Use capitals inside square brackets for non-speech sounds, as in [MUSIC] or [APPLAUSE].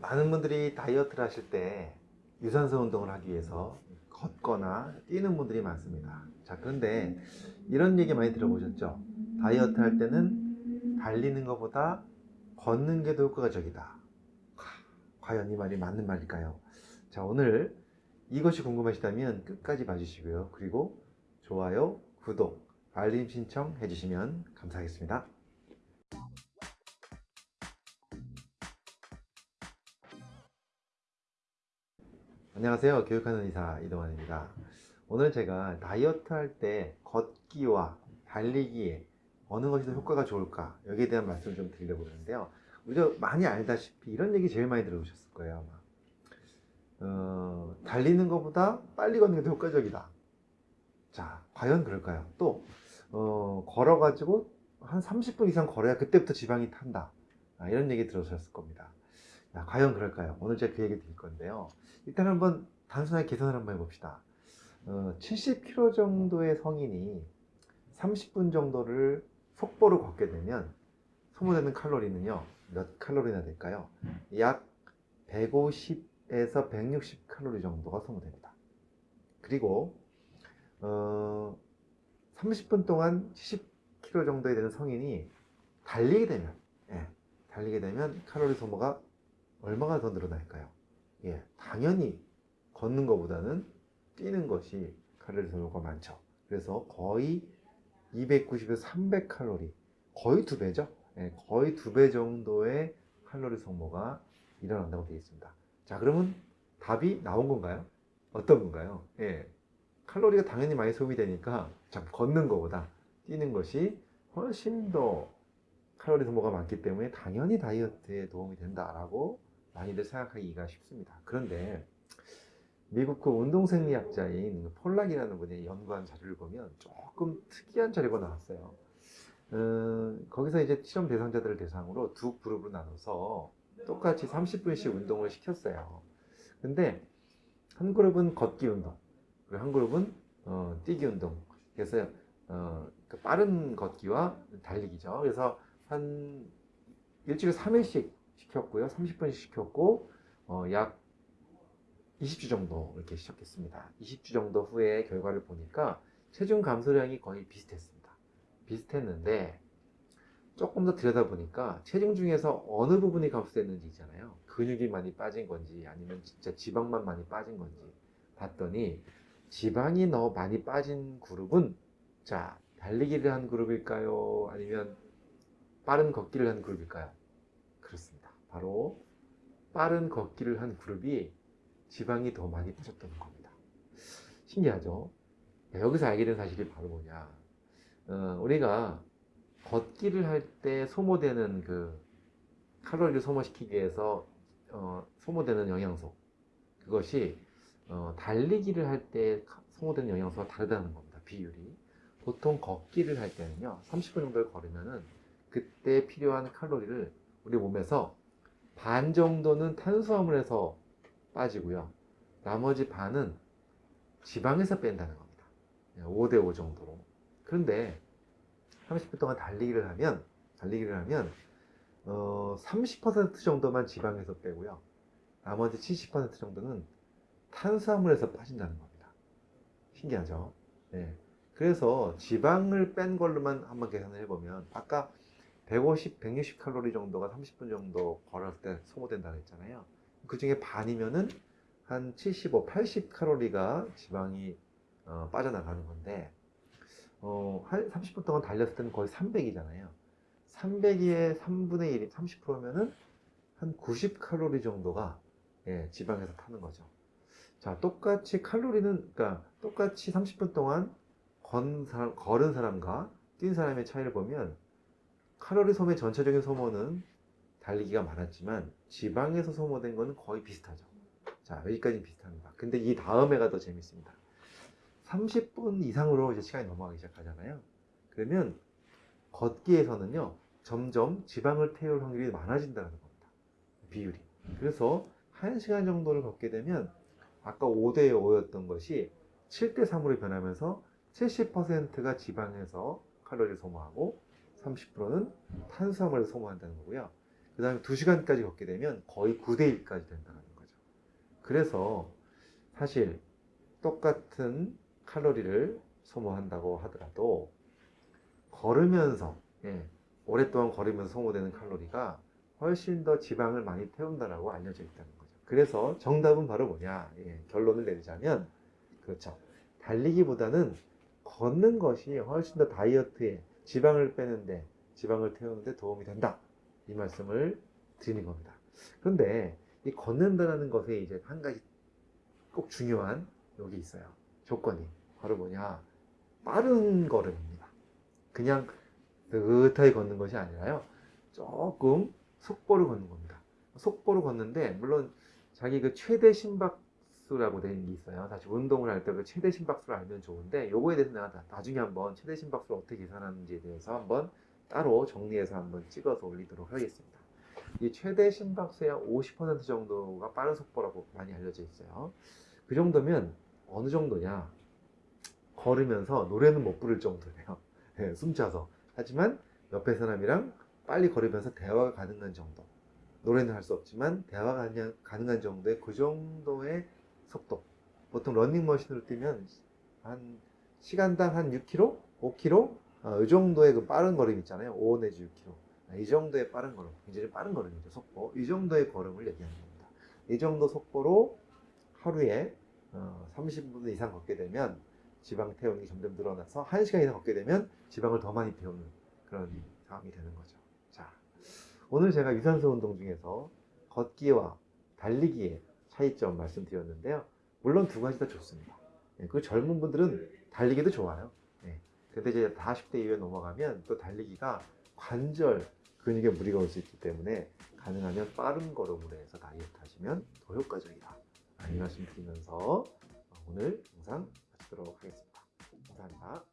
많은 분들이 다이어트를 하실 때 유산소 운동을 하기 위해서 걷거나 뛰는 분들이 많습니다. 자, 그런데 이런 얘기 많이 들어보셨죠? 다이어트 할 때는 달리는 것보다 걷는 게 더 효과적이다. 과연 이 말이 맞는 말일까요? 자, 오늘 이것이 궁금하시다면 끝까지 봐주시고요. 그리고 좋아요, 구독, 알림 신청 해주시면 감사하겠습니다. 안녕하세요. 교육하는 의사 이동환입니다. 오늘 제가 다이어트 할 때 걷기와 달리기에 어느 것이 더 효과가 좋을까 여기에 대한 말씀을 좀 드리려고 그러는데요. 우리가 많이 알다시피 이런 얘기 제일 많이 들어보셨을 거예요. 아마. 어, 달리는 것보다 빨리 걷는 게 더 효과적이다. 자, 과연 그럴까요? 또 어, 걸어 가지고 한 30분 이상 걸어야 그때부터 지방이 탄다. 아, 이런 얘기 들으셨을 겁니다. 야, 과연 그럴까요? 오늘 제가 그 얘기 드릴 건데요. 일단 한번 단순하게 계산을 한번 해봅시다. 어, 70kg 정도의 성인이 30분 정도를 속보로 걷게 되면 소모되는 칼로리는요, 몇 칼로리나 될까요? 약 150에서 160 칼로리 정도가 소모됩니다. 그리고, 어, 30분 동안 70kg 정도에 되는 성인이 달리게 되면, 예, 달리게 되면 칼로리 소모가 얼마나 더 늘어날까요? 예, 당연히 걷는 것보다는 뛰는 것이 칼로리 소모가 많죠. 그래서 거의 290에서 300 칼로리, 거의 두 배죠. 예, 거의 두 배 정도의 칼로리 소모가 일어난다고 되어 있습니다. 자, 그러면 답이 나온 건가요? 어떤 건가요? 예, 칼로리가 당연히 많이 소비되니까 참 걷는 것보다 뛰는 것이 훨씬 더 칼로리 소모가 많기 때문에 당연히 다이어트에 도움이 된다라고 많이들 생각하기가 쉽습니다. 그런데 미국 그 운동생리학자인 폴락이라는 분이 연구한 자료를 보면 조금 특이한 자료가 나왔어요. 어, 거기서 이제 실험 대상자들을 대상으로 두 그룹으로 나눠서 똑같이 30분씩 운동을 시켰어요. 근데 한 그룹은 걷기 운동, 그리고 한 그룹은 어, 뛰기 운동. 그래서 어, 그 빠른 걷기와 달리기죠. 그래서 한 일주일에 3회씩 시켰고요. 30분씩 시켰고 어, 약 20주 정도 이렇게 시작했습니다. 20주 정도 후에 결과를 보니까 체중 감소량이 거의 비슷했습니다. 비슷했는데 조금 더 들여다보니까 체중 중에서 어느 부분이 감소됐는지 있잖아요. 근육이 많이 빠진 건지 아니면 진짜 지방만 많이 빠진 건지 봤더니 지방이 너무 많이 빠진 그룹은 자 달리기를 한 그룹일까요? 아니면 빠른 걷기를 한 그룹일까요? 그렇습니다. 바로 빠른 걷기를 한 그룹이 지방이 더 많이 빠졌던 겁니다. 신기하죠? 여기서 알게 된 사실이 바로 뭐냐. 어, 우리가 걷기를 할 때 소모되는 그 칼로리를 소모시키기 위해서 어, 소모되는 영양소 그것이 어, 달리기를 할 때 소모되는 영양소가 다르다는 겁니다. 비율이 보통 걷기를 할 때는요 30분 정도를 걸으면은 그때 필요한 칼로리를 우리 몸에서 반 정도는 탄수화물에서 빠지고요. 나머지 반은 지방에서 뺀다는 겁니다. 5대5 정도로. 그런데 30분 동안 달리기를 하면, 달리기를 하면, 어, 30% 정도만 지방에서 빼고요. 나머지 70% 정도는 탄수화물에서 빠진다는 겁니다. 신기하죠? 네. 그래서 지방을 뺀 걸로만 한번 계산을 해보면, 아까 150, 160 칼로리 정도가 30분 정도 걸었을 때 소모된다고 했잖아요. 그 중에 반이면은 한 75, 80 칼로리가 지방이 어, 빠져나가는 건데, 어, 한 30분 동안 달렸을 때는 거의 300이잖아요. 300의 3분의 1, 30%면은 한 90 칼로리 정도가 예, 지방에서 타는 거죠. 자, 똑같이 칼로리는, 그러니까 똑같이 30분 동안 건 사람, 걸은 사람과 뛴 사람의 차이를 보면 칼로리 소모의 전체적인 소모는 달리기가 많았지만 지방에서 소모된 거는 거의 비슷하죠. 자, 여기까지는 비슷합니다. 근데 이 다음에가 더 재밌습니다. 30분 이상으로 이제 시간이 넘어가기 시작하잖아요. 그러면 걷기에서는요, 점점 지방을 태울 확률이 많아진다는 겁니다. 비율이. 그래서 1시간 정도를 걷게 되면 아까 5대 5였던 것이 7대 3으로 변하면서 70%가 지방에서 칼로리를 소모하고 30%는 탄수화물을 소모한다는 거고요. 그 다음에 2시간까지 걷게 되면 거의 9대 1까지 된다는 거죠. 그래서 사실 똑같은 칼로리를 소모한다고 하더라도 걸으면서 예, 오랫동안 걸으면서 소모되는 칼로리가 훨씬 더 지방을 많이 태운다라고 알려져 있다는 거죠. 그래서 정답은 바로 뭐냐? 예, 결론을 내리자면 그렇죠. 달리기보다는 걷는 것이 훨씬 더 다이어트에 지방을 빼는데 지방을 태우는데 도움이 된다. 이 말씀을 드리는 겁니다. 그런데 이 걷는다는 것에 이제 한 가지 꼭 중요한 여기 있어요. 조건이 바로 뭐냐? 빠른 걸음입니다. 그냥 느긋하게 걷는 것이 아니라요. 조금 속보를 걷는 겁니다. 속보를 걷는데 물론 자기 그 최대 심박 수라고 되는 게 있어요. 다시 운동을 할때그 최대 심박수를 알면 좋은데 요거에 대해서 내가 나- 나중에 한번 최대 심박수를 어떻게 계산하는지에 대해서 한번 따로 정리해서 한번 찍어서 올리도록 하겠습니다. 이 최대 심박수의 50% 정도가 빠른 속보라고 많이 알려져 있어요. 그 정도면 어느 정도냐? 걸으면서 노래는 못 부를 정도예요. [LAUGHS] 예, 숨차서. 하지만 옆에 사람이랑 빨리 걸으면서 대화가 가능한 정도. 노래는 할 수 없지만 대화가 가능- 가능한 정도의 그 정도의 속도. 보통 러닝머신으로 뛰면 한 시간당 한 6km, 5km 어, 이 정도의 그 빠른 걸음 있잖아요. 5 내지 6km. 아, 이 정도의 빠른 걸음, 굉장히 빠른 걸음이죠. 속보. 이 정도의 걸음을 얘기하는 겁니다. 이 정도 속보로 하루에 어, 30분 이상 걷게 되면 지방 태우는 게 점점 늘어나서 1시간 이상 걷게 되면 지방을 더 많이 태우는 그런 상황이 되는 거죠. 자, 오늘 제가 유산소 운동 중에서 걷기와 달리기의 차이점 말씀드렸는데요. 물론 두 가지 다 좋습니다. 예, 그 젊은 분들은 달리기도 좋아요. 예. 근데 이제 40대 이후에 넘어가면 또 달리기가 관절 근육에 무리가 올 수 있기 때문에 가능하면 빠른 걸음으로 해서 다이어트 하시면 더 효과적이다. 아, 이 말씀 드리면서 오늘 영상 마치도록 하겠습니다. 감사합니다.